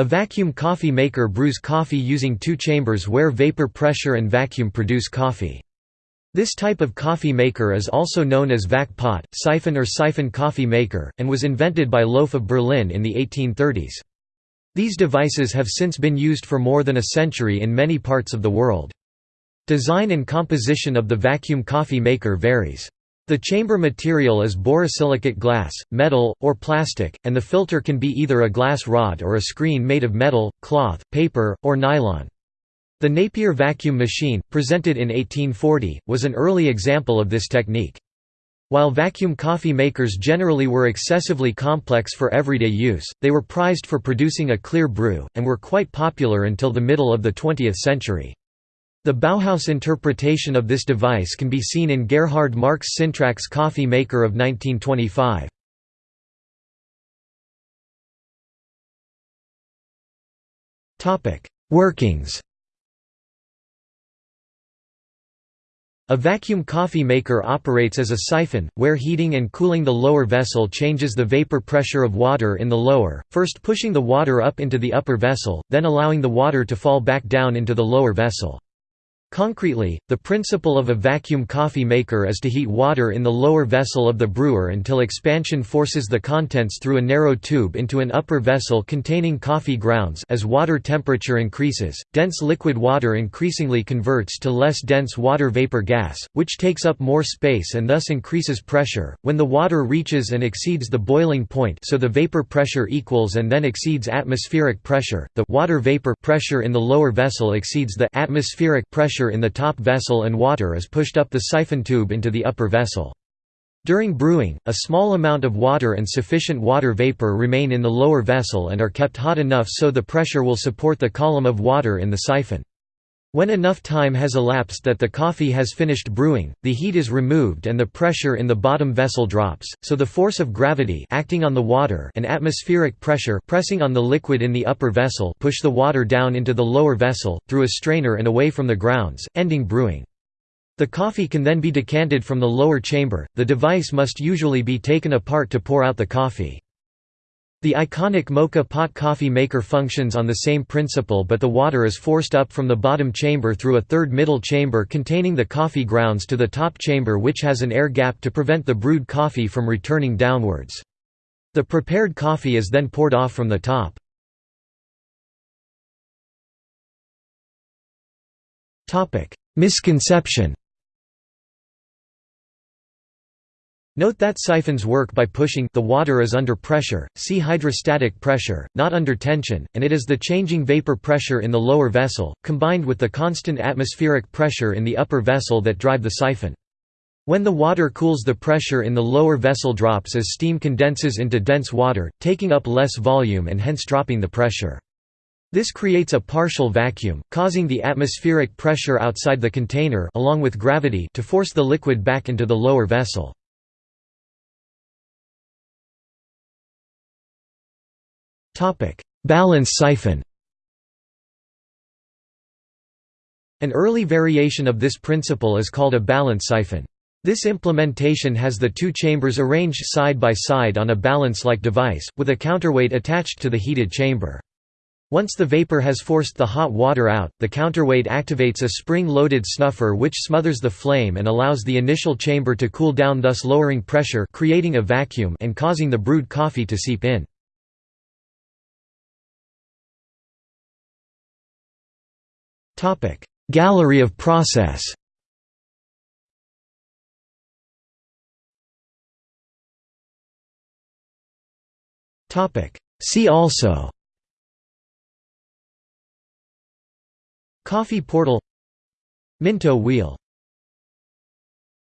A vacuum coffee maker brews coffee using two chambers where vapor pressure and vacuum produce coffee. This type of coffee maker is also known as vac pot, siphon or siphon coffee maker, and was invented by Loeff of Berlin in the 1830s. These devices have since been used for more than a century in many parts of the world. Design and composition of the vacuum coffee maker varies. The chamber material is borosilicate glass, metal, or plastic, and the filter can be either a glass rod or a screen made of metal, cloth, paper, or nylon. The Napier vacuum machine, presented in 1840, was an early example of this technique. While vacuum coffee makers generally were excessively complex for everyday use, they were prized for producing a clear brew, and were quite popular until the middle of the 20th century. The Bauhaus interpretation of this device can be seen in Gerhard Marcks Sintrax coffee maker of 1925. Workings A vacuum coffee maker operates as a siphon, where heating and cooling the lower vessel changes the vapor pressure of water in the lower, first pushing the water up into the upper vessel, then allowing the water to fall back down into the lower vessel. Concretely, the principle of a vacuum coffee maker is to heat water in the lower vessel of the brewer until expansion forces the contents through a narrow tube into an upper vessel containing coffee grounds as water temperature increases, dense liquid water increasingly converts to less dense water vapor gas, which takes up more space and thus increases pressure. When the water reaches and exceeds the boiling point so the vapor pressure equals and then exceeds atmospheric pressure, the water vapor pressure in the lower vessel exceeds the atmospheric pressure in the top vessel and water is pushed up the siphon tube into the upper vessel. During brewing, a small amount of water and sufficient water vapor remain in the lower vessel and are kept hot enough so the pressure will support the column of water in the siphon. When enough time has elapsed that the coffee has finished brewing, the heat is removed and the pressure in the bottom vessel drops, so the force of gravity acting on the water and atmospheric pressure pressing on the liquid in the upper vessel push the water down into the lower vessel, through a strainer and away from the grounds, ending brewing. The coffee can then be decanted from the lower chamber, the device must usually be taken apart to pour out the coffee. The iconic Moka pot coffee maker functions on the same principle but the water is forced up from the bottom chamber through a third middle chamber containing the coffee grounds to the top chamber which has an air gap to prevent the brewed coffee from returning downwards. The prepared coffee is then poured off from the top. Misconception Note that siphons work by pushing the water is under pressure, see hydrostatic pressure, not under tension, and it is the changing vapor pressure in the lower vessel, combined with the constant atmospheric pressure in the upper vessel that drive the siphon. When the water cools the pressure in the lower vessel drops as steam condenses into dense water, taking up less volume and hence dropping the pressure. This creates a partial vacuum, causing the atmospheric pressure outside the container along with gravity to force the liquid back into the lower vessel. Balance siphon An early variation of this principle is called a balance siphon. This implementation has the two chambers arranged side by side on a balance-like device, with a counterweight attached to the heated chamber. Once the vapor has forced the hot water out, the counterweight activates a spring-loaded snuffer which smothers the flame and allows the initial chamber to cool down thus lowering pressure creating a vacuum and causing the brewed coffee to seep in. Gallery of process See also Coffee portal Minto wheel